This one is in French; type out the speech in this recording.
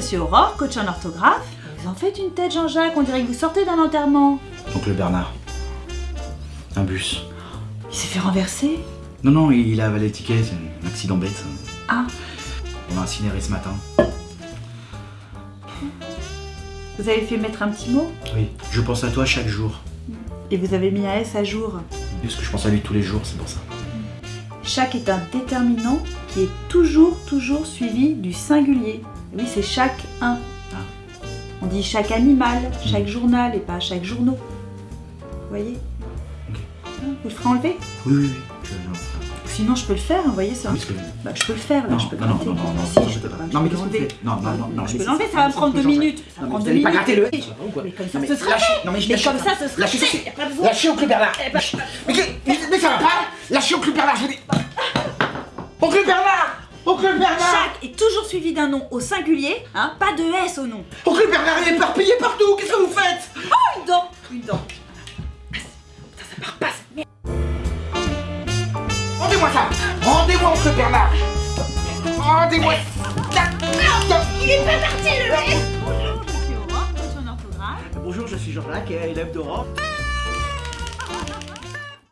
suis Aurore, coach en orthographe. Vous en faites une tête, Jean-Jacques, on dirait que vous sortez d'un enterrement. Oncle Bernard. Un bus. Il s'est fait renverser Non, non, il a avalé le ticket, c'est un accident bête. Ah, On l'a incinéré ce matin. vous avez fait mettre un petit mot? Oui, je pense à toi chaque jour. et vous avez mis un S à jour? Parce que je pense à lui tous les jours, c'est pour ça. Chaque est un déterminant qui est toujours, toujours suivi du singulier. Oui, c'est chaque un. Ah. On dit chaque animal, chaque journal et pas chaque journaux. Vous voyez Ok. Hein, Vous le ferez enlever Oui, oui, oui. Sinon, je peux le faire, vous voyez, que- Bah, je peux le faire, là, Non, je peux le non, non, non, non, non, Si, non, je mais qu'est-ce que Non, non, non, non, Je peux l'enlever, ça va me prendre deux minutes. Ça va prendre deux allez pas minutes. gratter le. Ça Mais comme ça, ce sera lâchez- fait. Non, mais comme ça. ça, ce sera Lâchez ça, fait. c'est- Y a pas besoin. Lâchez oncle Bernard Eh ben, mais, ça va pas Lâchez oncle Bernard, je vous dis Oncle Bernard Oncle Bernard suivi d'un nom au singulier, hein, pas de S au nom. Oncle Bernard est éparpillé partout, qu'est-ce que vous faites? Une dent, une dent. Rendez-moi ça Rendez-moi oncle Bernard Rendez-moi Il est pas parti le mec Bonjour, je suis Aurore, coach en orthographe. Bonjour, je suis Jean-Jacques, élève d'Aurore.